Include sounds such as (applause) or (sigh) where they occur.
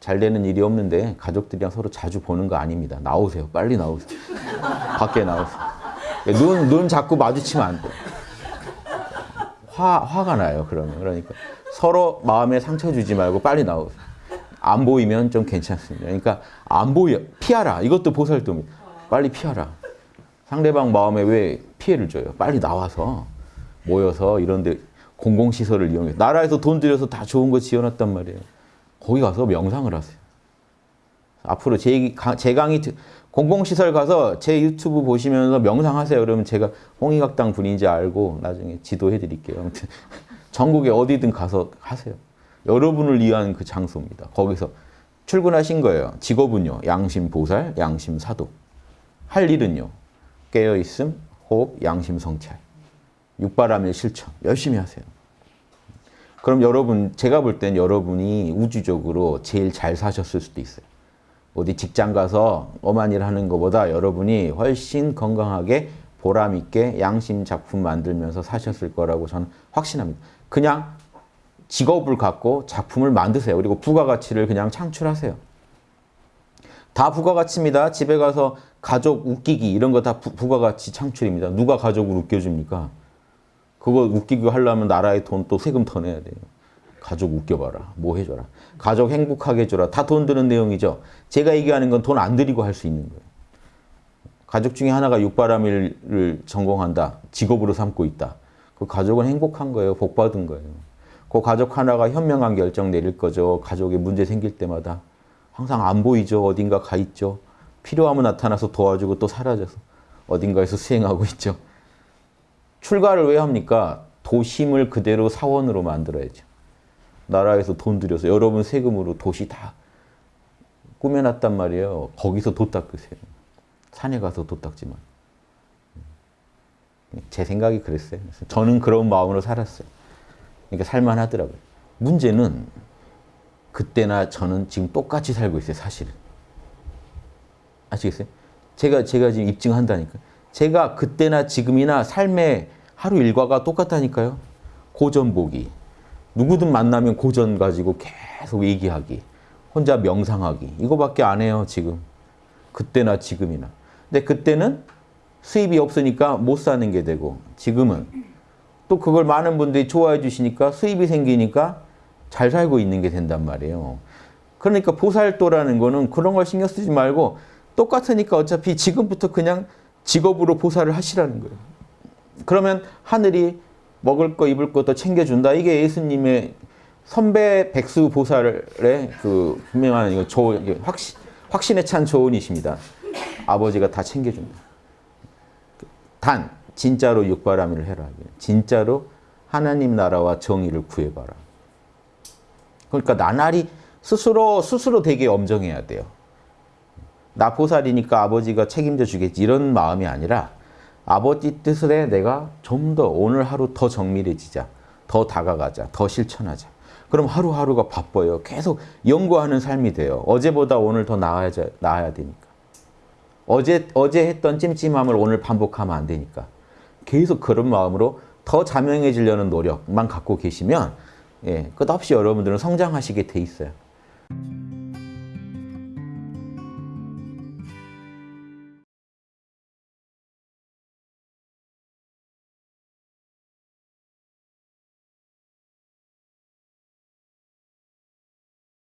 잘 되는 일이 없는데 가족들이랑 서로 자주 보는 거 아닙니다. 나오세요. 빨리 나오세요. 밖에 나오세요. 눈, 눈 자꾸 마주치면 안 돼. 화, 화가 나요, 그러면. 그러니까 서로 마음에 상처 주지 말고 빨리 나오세요. 안 보이면 좀 괜찮습니다. 그러니까 안 보여. 피하라. 이것도 보살도입니다. 빨리 피하라. 상대방 마음에 왜 피해를 줘요? 빨리 나와서 모여서 이런 데 공공시설을 이용해. 나라에서 돈 들여서 다 좋은 거 지어놨단 말이에요. 거기 가서 명상을 하세요. 앞으로 제, 강- 제 강의, 드- 공공시설 가서 제 유튜브 보시면서 명상하세요. 그러면 제가 홍익학당 분인지 알고 나중에 지도해 드릴게요. 아무튼 (laughs) 전국에 어디든 가서 하세요. 여러분을 위한 그 장소입니다. 거기서 출근하신 거예요. 직업은요. 양심 보살, 양심 사도. 할 일은요. 깨어 있음, 호흡, 양심 성찰. 육바람일 실천. 열심히 하세요. 그럼 여러분, 제가 볼 땐 여러분이 우주적으로 제일 잘 사셨을 수도 있어요. 어디 직장 가서 엄한 일 하는 것보다 여러분이 훨씬 건강하게 보람 있게 양심 작품 만들면서 사셨을 거라고 저는 확신합니다. 그냥 직업을 갖고 작품을 만드세요. 그리고 부가가치를 그냥 창출하세요. 다 부가가치입니다. 집에 가서 가족 웃기기 이런 거 다 부가가치 창출입니다. 누가 가족을 웃겨줍니까? 그거 웃기기 하려면 나라의 돈 또 세금 더 내야 돼요. 가족 웃겨봐라. 뭐 해줘라. 가족 행복하게 해줘라. 다 돈 드는 내용이죠. 제가 얘기하는 건 돈 안 들이고 할 수 있는 거예요. 가족 중에 하나가 육바람일을 전공한다. 직업으로 삼고 있다. 그 가족은 행복한 거예요. 복 받은 거예요. 그 가족 하나가 현명한 결정 내릴 거죠. 가족에 문제 생길 때마다. 항상 안 보이죠. 어딘가 가 있죠. 필요하면 나타나서 도와주고 또 사라져서 어딘가에서 수행하고 있죠. 출가를 왜 합니까? 도심을 그대로 사원으로 만들어야죠. 나라에서 돈 들여서 여러분 세금으로 도시 다 꾸며놨단 말이에요. 거기서 도 닦으세요. 산에 가서 도 닦지만. 제 생각이 그랬어요. 저는 그런 마음으로 살았어요. 그러니까 살만하더라고요. 문제는 그때나 저는 지금 똑같이 살고 있어요, 사실은. 아시겠어요? 제가, 제가 지금 입증한다니까. 제가 그때나 지금이나 삶의 하루 일과가 똑같다니까요. 고전 보기. 누구든 만나면 고전 가지고 계속 얘기하기. 혼자 명상하기. 이거밖에 안 해요, 지금. 그때나 지금이나. 근데 그때는 수입이 없으니까 못 사는 게 되고, 지금은 또 그걸 많은 분들이 좋아해 주시니까 수입이 생기니까 잘 살고 있는 게 된단 말이에요. 그러니까 보살도라는 거는 그런 걸 신경 쓰지 말고 똑같으니까 어차피 지금부터 그냥 직업으로 보살을 하시라는 거예요. 그러면 하늘이 먹을 거 입을 것도 챙겨준다. 이게 예수님의 선배 백수 보살의 그 분명한 이거 조 확신 확신에 찬 조언이십니다. 아버지가 다 챙겨준다. 단 진짜로 육바라밀을 해라. 진짜로 하나님 나라와 정의를 구해봐라. 그러니까 나날이 스스로 스스로 되게 엄정해야 돼요. 나 보살이니까 아버지가 책임져 주겠지 이런 마음이 아니라 아버지 뜻에 내가 좀 더 오늘 하루 더 정밀해지자. 더 다가가자. 더 실천하자. 그럼 하루하루가 바빠요. 계속 연구하는 삶이 돼요. 어제보다 오늘 더 나아야, 나아야 되니까. 어제, 어제 했던 찜찜함을 오늘 반복하면 안 되니까. 계속 그런 마음으로 더 자명해지려는 노력만 갖고 계시면 예, 끝없이 여러분들은 성장하시게 돼 있어요.